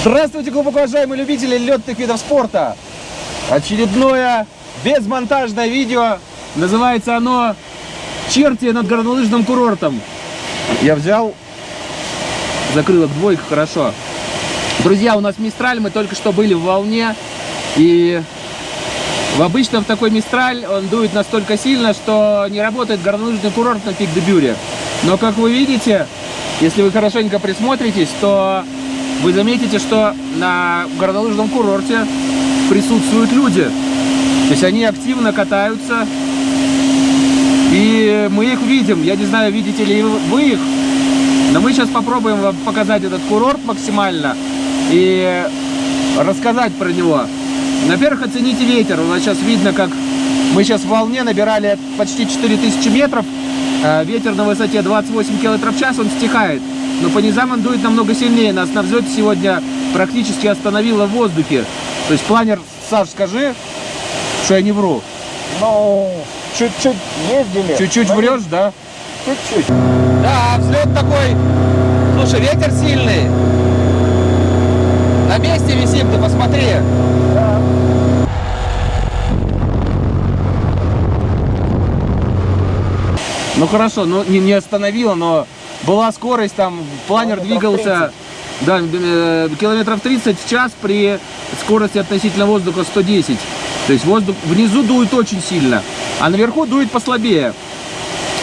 Здравствуйте, глубоко уважаемые любители летных видов спорта! Очередное безмонтажное видео. Называется оно «Черти над горнолыжным курортом». Я взял, закрылок двойка, хорошо. Друзья, у нас Мистраль, мы только что были в волне. И в обычно в такой Мистраль он дует настолько сильно, что не работает горнолыжный курорт на Пик-де-Бюре. Но, как вы видите, если вы хорошенько присмотритесь, то вы заметите, что на горнолыжном курорте присутствуют люди. То есть они активно катаются, и мы их видим. Я не знаю, видите ли вы их, но мы сейчас попробуем вам показать этот курорт максимально и рассказать про него. Во-первых, оцените ветер. У нас сейчас видно, как мы сейчас в волне набирали почти 4000 метров. Э, ветер на высоте 28 км в час, он стихает. Но по низам он дует намного сильнее. Нас на взлете сегодня практически остановило в воздухе. То есть планер, Саш, скажи, что я не вру. Ну, чуть-чуть ездили. Чуть-чуть врешь, да? Чуть-чуть. Да, взлет такой. Слушай, ветер сильный. На месте висим, ты посмотри. Да. Ну хорошо, ну не, не остановило, но была скорость, там планер Километров двигался да, э, километров 30 в час при скорости относительно воздуха 110. То есть воздух внизу дует очень сильно, а наверху дует послабее.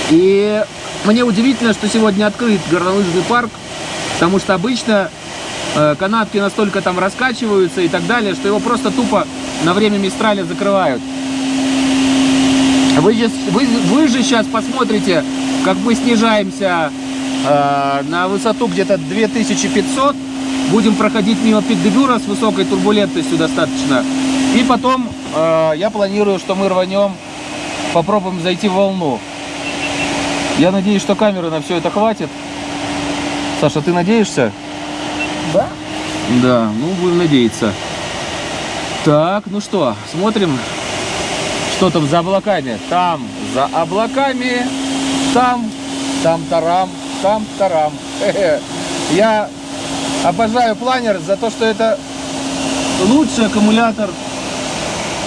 И мне удивительно, что сегодня открыт горнолыжный парк, потому что обычно э, канатки настолько там раскачиваются и так далее, что его просто тупо на время Мистраля закрывают. Вы, же- вы, вы же сейчас посмотрите, как мы снижаемся на высоту где-то 2500. Будем проходить мимо Пик-де-Бюра с высокой турбулентностью достаточно. И потом э, я планирую, что мы рванем, попробуем зайти в волну. Я надеюсь, что камеры на все это хватит. Саша, ты надеешься? Да? Да, ну будем надеяться. Так, ну что, смотрим, что там за облаками. Там за облаками, там, там тарам, там тарам. Хе-хе. Я обожаю планер за то, что это лучший аккумулятор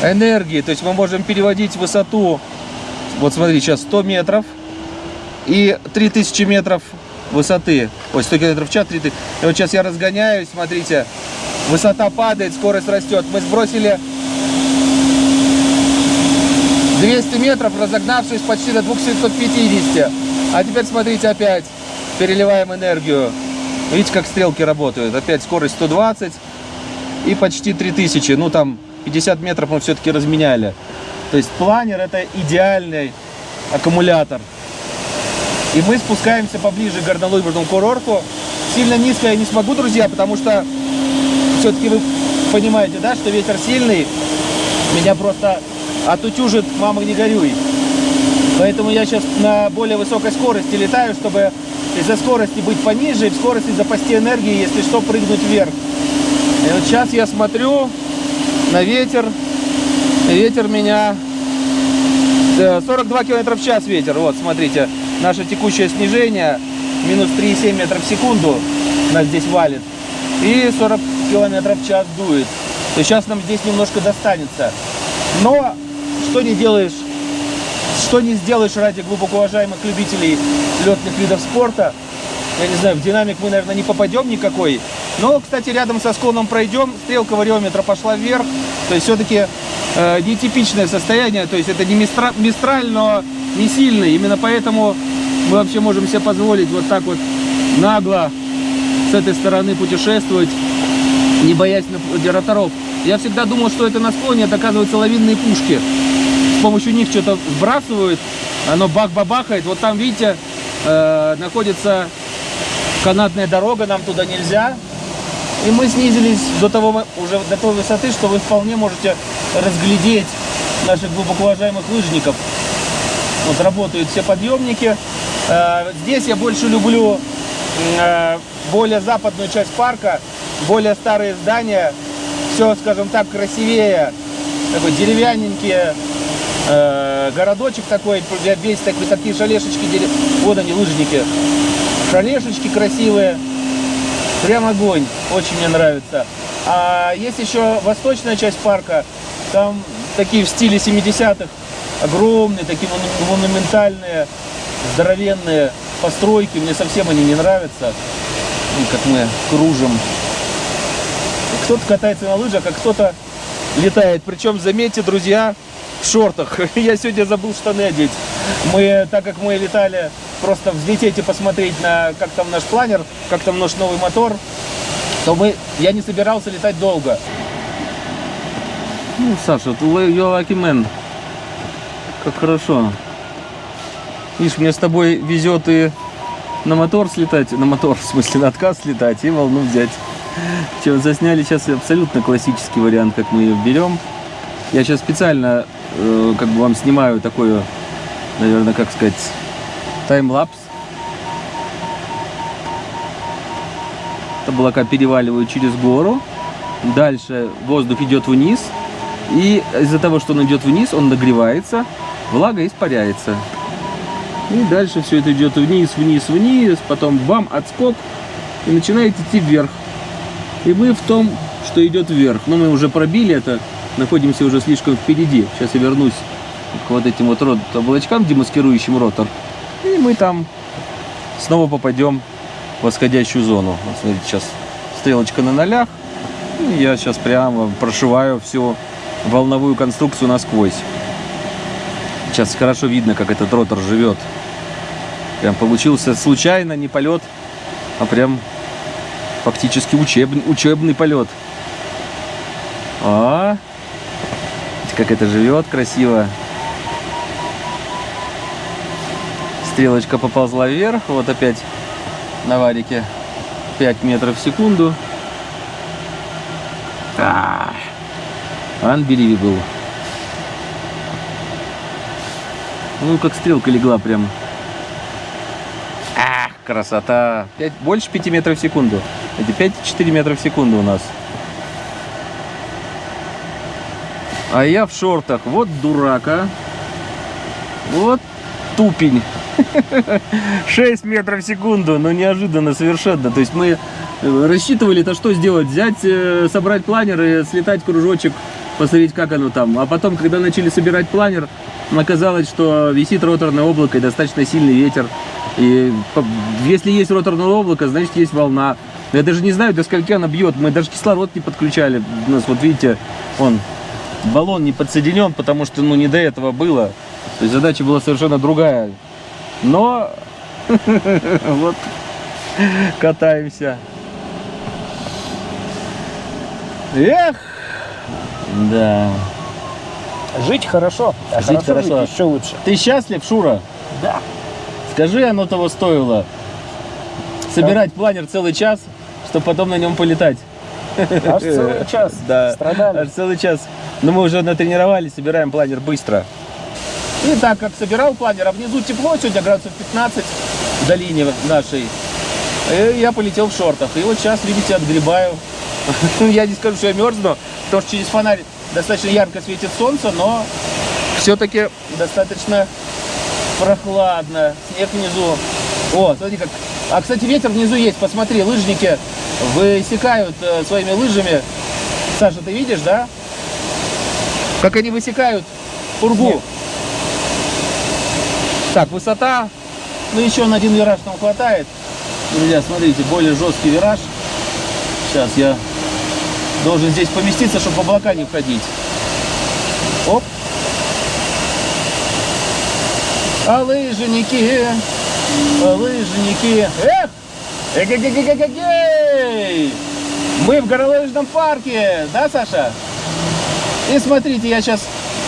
энергии. То есть мы можем переводить высоту, вот смотри, сейчас 100 метров и 3000 метров высоты. Ой, 100 километров в час, 3000. И вот сейчас я разгоняюсь, смотрите, высота падает, скорость растет. Мы сбросили 200 метров, разогнавшись почти до 2750. А теперь смотрите опять, переливаем энергию. Видите, как стрелки работают. Опять скорость 120 и почти 3000. Ну, там 50 метров мы все-таки разменяли. То есть планер это идеальный аккумулятор. И мы спускаемся поближе к горнолыжному курорту. Сильно низко я не смогу, друзья, потому что все-таки вы понимаете, да, что ветер сильный. Меня просто отутюжит, мама, не горюй. Поэтому я сейчас на более высокой скорости летаю, чтобы из-за скорости быть пониже, и в скорости запасти энергии, если что, прыгнуть вверх. И вот сейчас я смотрю на ветер. И ветер меня... э, 42 км в час ветер. Вот, смотрите. Наше текущее снижение. Минус 3,7 метров в секунду нас здесь валит. И 40 км в час дует. Есть сейчас нам здесь немножко достанется. Но что не делаешь, что не сделаешь ради глубоко уважаемых любителей летных видов спорта. Я не знаю, в динамик мы, наверное, не попадем никакой. Но, кстати, рядом со склоном пройдем, стрелка вариометра пошла вверх. То есть все-таки э, нетипичное состояние. То есть это не мистра, мистраль, но не сильный. Именно поэтому мы вообще можем себе позволить вот так вот нагло с этой стороны путешествовать, не боясь роторов. Я всегда думал, что это на склоне, это оказывается лавинные пушки. Помощью них что-то сбрасывают, оно бах-бабахает. Вот там, видите, э, находится канатная дорога, нам туда нельзя. И мы снизились до того, уже до той высоты, что вы вполне можете разглядеть наших глубоко уважаемых лыжников. Вот работают все подъемники. Э, Здесь я больше люблю э, более западную часть парка, более старые здания. Все, скажем так, красивее. Такой деревянненький э, городочек такой, весь такой, такие шалешечки. Вот они, лыжники. Шалешечки красивые. Прям огонь. Очень мне нравится. А есть еще восточная часть парка. Там такие в стиле 70-х. Огромные, такие мону- монументальные, здоровенные постройки. Мне совсем они не нравятся. Ну, как мы кружим. Кто-то катается на лыжах, а кто-то летает. Причем, заметьте, друзья, в шортах. Я сегодня забыл штаны одеть. Мы, так как мы летали, просто взлететь и посмотреть на, как там наш планер, как там наш новый мотор, то мы, я не собирался летать долго. Ну, Саша, ты lucky man. Как хорошо. Видишь, мне с тобой везет и на мотор слетать, на мотор, в смысле, на отказ слетать и волну взять. Че, засняли сейчас абсолютно классический вариант, как мы ее берем. Я сейчас специально э, как бы вам снимаю такую, наверное, как сказать, таймлапс. Облака переваливают через гору. Дальше воздух идет вниз. И из-за того, что он идет вниз, он нагревается, влага испаряется. И дальше все это идет вниз, вниз, вниз, потом бам, отскок, и начинает идти вверх. И мы в том, что идет вверх. Но мы уже пробили это, находимся уже слишком впереди. Сейчас я вернусь к вот этим вот рот облачкам, демаскирующим ротор. И мы там снова попадем в восходящую зону. Вот смотрите, сейчас стрелочка на нолях. Я сейчас прямо прошиваю всю волновую конструкцию насквозь. Сейчас хорошо видно, как этот ротор живет. Прям получился случайно не полет, а прям фактически учебный, учебный полет. А, как это живет красиво. Стрелочка поползла вверх, вот опять на варике 5 метров в секунду. А, Unbelievable. Ну, как стрелка легла прям. Ах, красота. Пять- больше 5 метров в секунду. Это 5-4 метра в секунду у нас. А я в шортах. Вот дурака. Вот тупень. 6 метров в секунду. Ну, неожиданно совершенно. То есть мы э, рассчитывали-то что сделать? Взять, э, собрать планер и слетать кружочек, посмотреть, как оно там. А потом, когда начали собирать планер, оказалось, что висит роторное облако и достаточно сильный ветер. И если есть роторное облако, значит есть волна. Я даже не знаю, до скольки она бьет. Мы даже кислород не подключали. У нас, вот видите, он баллон не подсоединен, потому что ну не до этого было. То есть задача была совершенно другая. Но вот катаемся. Эх! Да. Жить хорошо, а Жить хорошо, хорошо. жить еще лучше. Ты счастлив, Шура? Да. Скажи, оно того стоило. Собирать планер целый час, чтобы потом на нем полетать. Аж целый час Да. страдали. Аж целый час. Но мы уже натренировались, собираем планер быстро. И так как собирал планер, а внизу тепло, сегодня градусов 15 в долине нашей, и я полетел в шортах. И вот сейчас, видите, отгребаю. Я не скажу, что я мерзну, потому что через фонарь достаточно ярко светит солнце, но все-таки достаточно прохладно. Снег внизу. О, смотри как. А, кстати, ветер внизу есть. Посмотри, лыжники высекают э, своими лыжами. Саша, ты видишь, да? Как они высекают пургу. Нет. Так, высота. Ну, еще на один вираж нам хватает. Друзья, смотрите, более жесткий вираж. Сейчас я должен здесь поместиться, чтобы в облака не входить. Оп. А лыжники, а лыжники. Эх! Эгегегегегегей! Мы в горнолыжном парке, да, Саша? И смотрите, я сейчас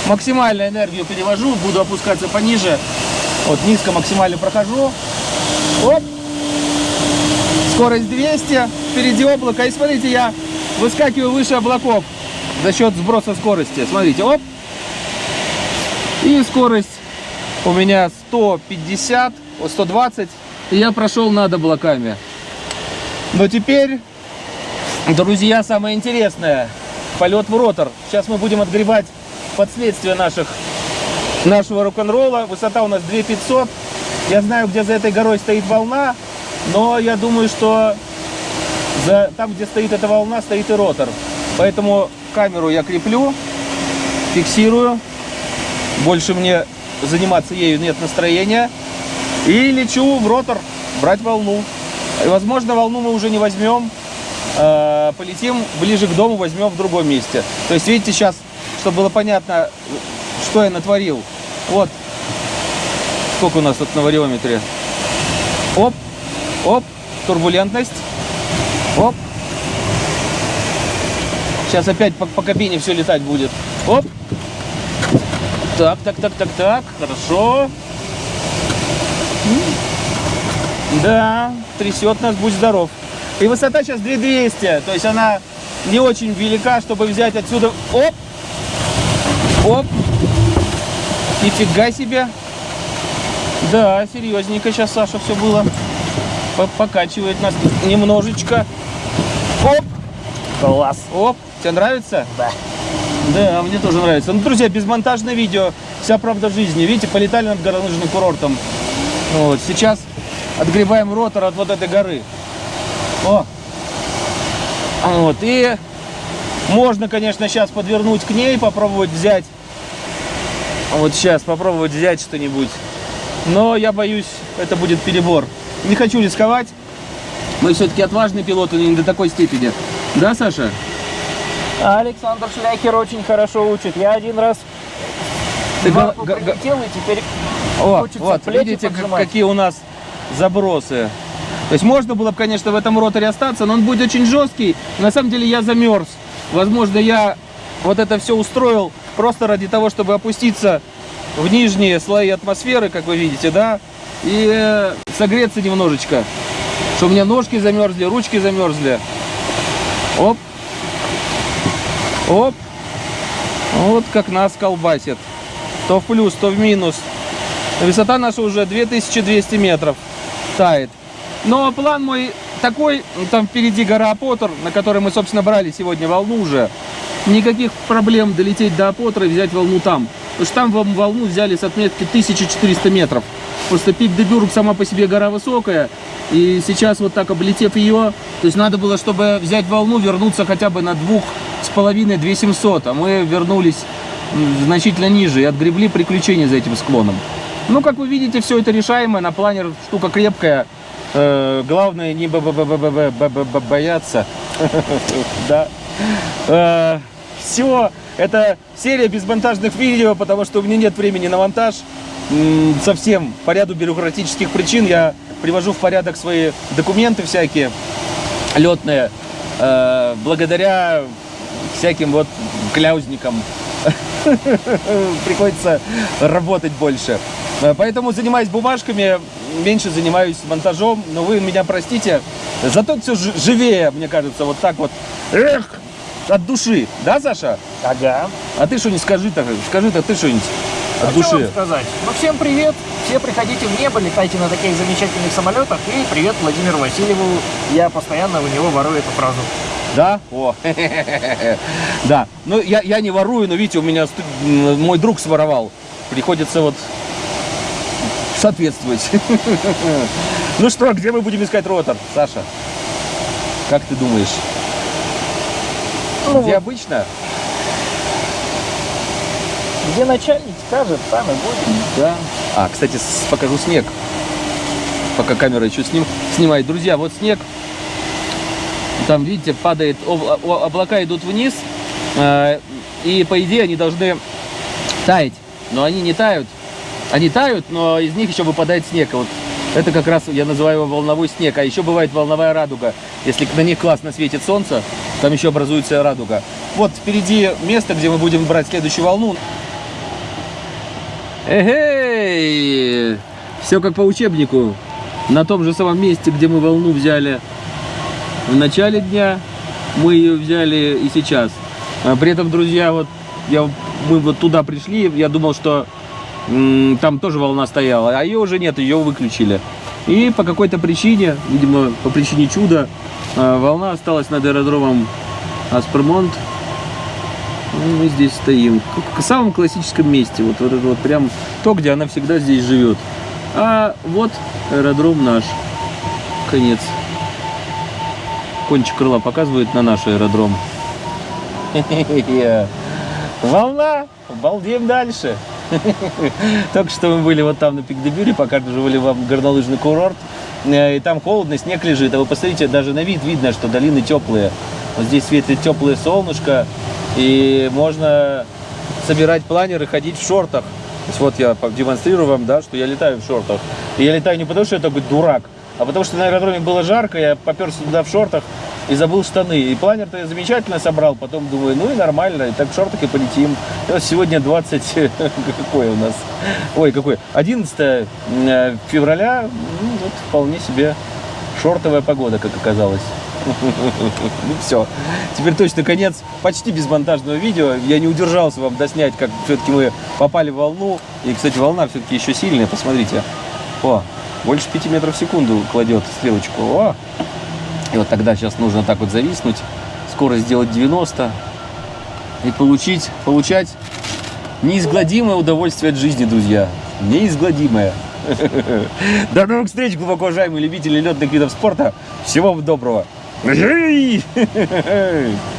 максимальную энергию перевожу, буду опускаться пониже. Вот низко максимально прохожу. Оп! Скорость 200, впереди облако. И смотрите, я выскакиваю выше облаков за счет сброса скорости. Смотрите, оп! И скорость у меня 150, о, 120. И я прошел над облаками. Но теперь, друзья, самое интересное. Полет в ротор. Сейчас мы будем отгребать последствия наших, нашего рок-н-ролла. Высота у нас 2500. Я знаю, где за этой горой стоит волна. Но я думаю, что За, там, где стоит эта волна, стоит и ротор. Поэтому камеру я креплю, фиксирую. Больше мне заниматься ею нет настроения. И лечу в ротор брать волну. И, возможно, волну мы уже не возьмем. Э, полетим ближе к дому, возьмем в другом месте. То есть, видите, сейчас, чтобы было понятно, что я натворил. Вот, сколько у нас тут на вариометре. Оп, оп, турбулентность. Оп. Сейчас опять по, по кабине все летать будет. Оп. Так, так, так, так, так. Хорошо. Да, трясет нас, будь здоров. И высота сейчас 2200. То есть она не очень велика, чтобы взять отсюда. Оп. Оп. Нифига себе. Да, серьезненько сейчас, Саша, все было. По- Покачивает нас немножечко. Оп. Класс. Оп. Тебе нравится? Да. Да, мне тоже нравится. Ну, друзья, безмонтажное видео. Вся правда жизни. Видите, полетали над горнолыжным курортом. Вот, сейчас отгребаем ротор от вот этой горы. О! Вот, и можно, конечно, сейчас подвернуть к ней, попробовать взять. Вот сейчас попробовать взять что-нибудь. Но я боюсь, это будет перебор. Не хочу рисковать. Мы все-таки отважные пилоты, но не до такой степени. Да, Саша? Александр Шляхер очень хорошо учит. Я один раз Ты га- прилетел, и теперь О, Хочется вот, видите, поджимать. какие у нас забросы. То есть можно было бы, конечно, в этом роторе остаться, но он будет очень жесткий. На самом деле я замерз. Возможно, я вот это все устроил просто ради того, чтобы опуститься в нижние слои атмосферы, как вы видите, да, и э, согреться немножечко. Что у меня ножки замерзли, ручки замерзли. Оп. Оп. Вот как нас колбасит. То в плюс, то в минус. Высота наша уже 2200 метров тает. Но план мой такой, там впереди гора Апотер, на которой мы, собственно, брали сегодня волну уже. Никаких проблем долететь до Апотера и взять волну там. Потому что там вол- волну взяли с отметки 1400 метров. Просто пик Дебюрг сама по себе гора высокая. И сейчас вот так облетев ее, то есть надо было, чтобы взять волну, вернуться хотя бы на двух с половиной 2700. А мы вернулись значительно ниже и отгребли приключения за этим склоном. Ну, как вы видите, все это решаемо. На планер штука крепкая. Э, главное не бояться. Да. Все. Это серия безмонтажных видео, потому что у меня нет времени на монтаж. Совсем по ряду бюрократических причин я привожу в порядок свои документы всякие летные. Э, благодаря всяким вот кляузникам приходится работать больше. Э, поэтому занимаюсь бумажками, меньше занимаюсь монтажом, но вы меня простите. Зато все живее, мне кажется, вот так вот. Эх, от души. Да, Саша? Ага. А ты что-нибудь скажи-то, скажи-то ты что-нибудь от А что души. вам сказать? Ну, всем привет. Все приходите в небо, летайте на таких замечательных самолетах. И привет Владимиру Васильеву. Я постоянно у него ворую эту фразу. Да? О, да. Ну, я, я не ворую, но видите, у меня мой друг своровал. Приходится вот соответствовать. Ну что, где мы будем искать ротор, Саша? Как ты думаешь? Ну, Где вот, обычно? где начальник скажет, там и будем. Да. А, кстати, покажу снег. Пока камера еще сним, снимает. Друзья, вот снег. Там, видите, падает, облака идут вниз. э, И, по идее, они должны таять. Но они не тают. Они тают, но из них еще выпадает снег. Вот это как раз я называю его волновой снег. А еще бывает волновая радуга. Если на них классно светит солнце, там еще образуется радуга. Вот впереди место, где мы будем брать следующую волну. Эгей! Все как по учебнику. На том же самом месте, где мы волну взяли в начале дня, мы ее взяли и сейчас. А При этом, друзья, вот я, мы вот туда пришли, я думал, что там тоже волна стояла, а ее уже нет, ее выключили. И по какой-то причине, видимо, по причине чуда, а, волна осталась над аэродромом Аспермонт. Ну, Мы здесь стоим. В самом классическом месте. Вот, вот вот прям то, где она всегда здесь живет. А вот аэродром наш. Конец. кончик крыла показывает на наш аэродром. Волна! Балдеем дальше. Только что мы были вот там на Пикдебюре, показывали вам горнолыжный курорт. Э, И там холодно, снег лежит. А вы посмотрите, даже на вид видно, что долины теплые. Вот здесь светит теплое солнышко. И можно собирать планер и ходить в шортах. То есть вот я демонстрирую вам, да, что я летаю в шортах. И я летаю не потому, что я такой дурак, а потому что на аэродроме было жарко, я поперся туда в шортах и забыл штаны. И планер-то я замечательно собрал, потом думаю, ну и нормально, и так в шортах и полетим. И вот сегодня 20, какой у нас, ой, какой, 11 э, февраля, ну, вот вполне себе шортовая погода, как оказалось. Ну все, теперь точно конец почти безмонтажного видео. Я не удержался вам доснять, как все-таки мы попали в волну. И, кстати, волна все-таки еще сильная, посмотрите. О, больше 5 метров в секунду кладет стрелочку. О! И вот тогда сейчас нужно так вот зависнуть, скорость сделать 90 и получить, получать неизгладимое удовольствие от жизни, друзья. Неизгладимое. До новых встреч, глубоко уважаемые любители летных видов спорта. Всего вам доброго.